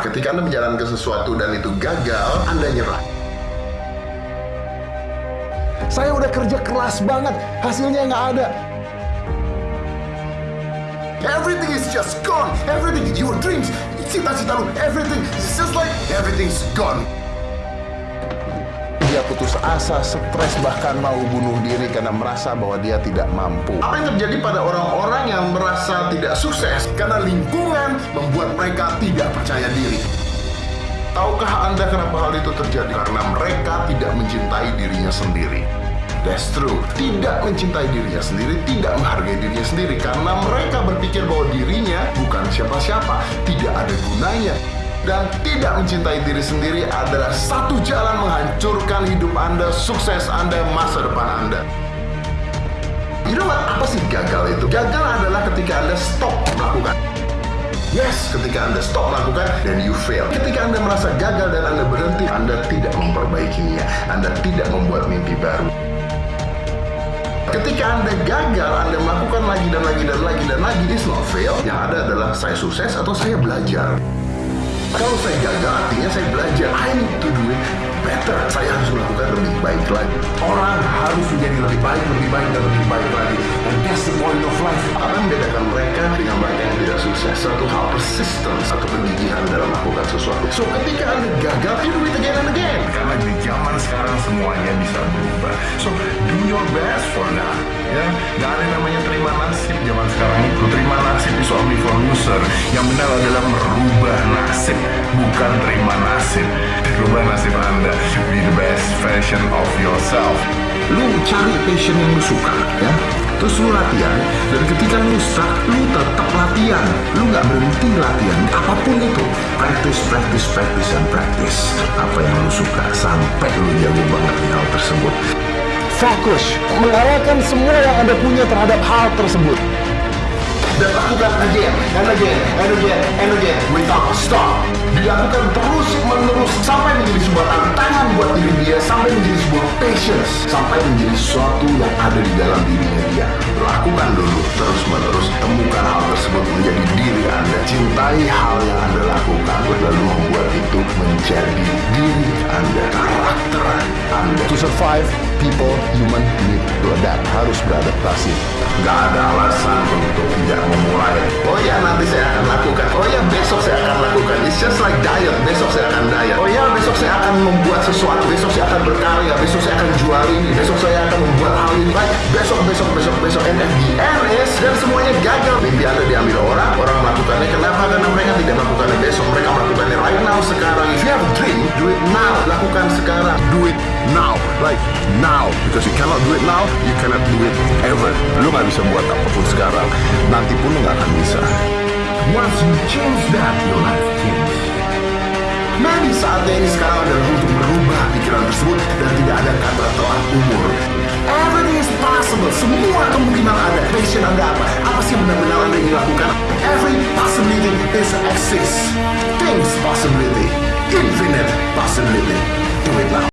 Ketika Anda menjalankan sesuatu dan itu gagal, Anda nyerah. Saya udah kerja keras banget, hasilnya nggak ada. Everything is just gone. Everything, your dreams, cita-cita lu, everything, it's just like everything's gone. Dia putus asa, stres, bahkan mau bunuh diri karena merasa bahwa dia tidak mampu. Apa yang terjadi pada orang-orang yang merasa tidak sukses karena lingkungan membuat mereka tidak percaya diri? Tahukah Anda kenapa hal itu terjadi? Karena mereka tidak mencintai dirinya sendiri. That's true. Tidak mencintai dirinya sendiri, tidak menghargai dirinya sendiri karena mereka berpikir bahwa dirinya bukan siapa-siapa, tidak ada gunanya. Dan tidak mencintai diri sendiri adalah satu jalan menghancurkan hidup Anda, sukses Anda, masa depan Anda. You know what? Apa sih gagal itu? Gagal adalah ketika Anda stop melakukan. Yes, ketika Anda stop melakukan, then you fail. Ketika Anda merasa gagal dan Anda berhenti, Anda tidak memperbaikinya. Anda tidak membuat mimpi baru. Ketika Anda gagal, Anda melakukan lagi dan lagi dan lagi dan lagi, it's not fail. Yang ada adalah saya sukses atau saya belajar. Saya gagal, artinya saya belajar. I need to do it better. Saya harus melakukan lebih baik lagi. Orang harus menjadi lebih baik, lebih baik, dan lebih baik lagi. And that's the point of life. Apa yang membedakan mereka dengan mereka yang tidak sukses? Satu hal persistence, satu kegigihan dalam melakukan sesuatu. So, ketika Anda gagal, you do it again and again. Karena di zaman sekarang semuanya bisa berubah. So, do your best for now. Ya, gak ada namanya terima nasib zaman sekarang itu. Terima nasib is only for loser. Yang benar adalah merubah nasib, bukan terima nasib. Rubah nasib Anda. Be the best version of yourself. Lu cari passion yang lu suka, ya. Terus lu latihan, dan ketika lu stuck, lu tetap latihan. Lu nggak berhenti latihan, apa pun itu. Practice, practice, practice, and practice. Apa yang lu suka, sampai lu jago banget di hal tersebut. Fokus, mengarahkan semua yang Anda punya terhadap hal tersebut. dan lakukan again and again and again and again without stop dilakukan terus menerus sampai menjadi sebuah tantangan buat diri dia sampai menjadi sebuah patience sampai menjadi sesuatu yang ada di dalam dirinya dia lakukan dulu terus menerus temukan hal tersebut menjadi diri anda cintai hal yang anda lakukan lalu membuat itu menjadi diri anda karakter anda To survive, people, human need to adapt. Harus beradaptasi. Gak ada alasan untuk tidak memulai. Oh ya nanti saya akan lakukan. Akan membuat sesuatu. Besok saya akan berkarya. Besok saya akan jual ini. Besok saya akan membuat hal ini. Like besok, besok, besok, besok. And at the dan semuanya gagal. Mimpi anda diambil orang. Orang melakukannya. Kenapa? Karena mereka tidak melakukannya besok. Mereka melakukannya right now sekarang. If you have a dream, do it now. Lakukan sekarang. Do it now. Like now. Because you cannot do it now, you cannot do it ever. Lu nggak bisa buat apa pun sekarang. Nanti pun lu nggak akan bisa. Once you change that, your life Nah, di saatnya ini sekarang adalah untuk merubah pikiran tersebut dan tidak ada kata telat umur. Everything is possible. Semua kemungkinan ada. Passion Anda apa? Apa sih benar-benar Anda ingin lakukan? Every possibility is exists. Things possibility. Infinite possibility. Do it now.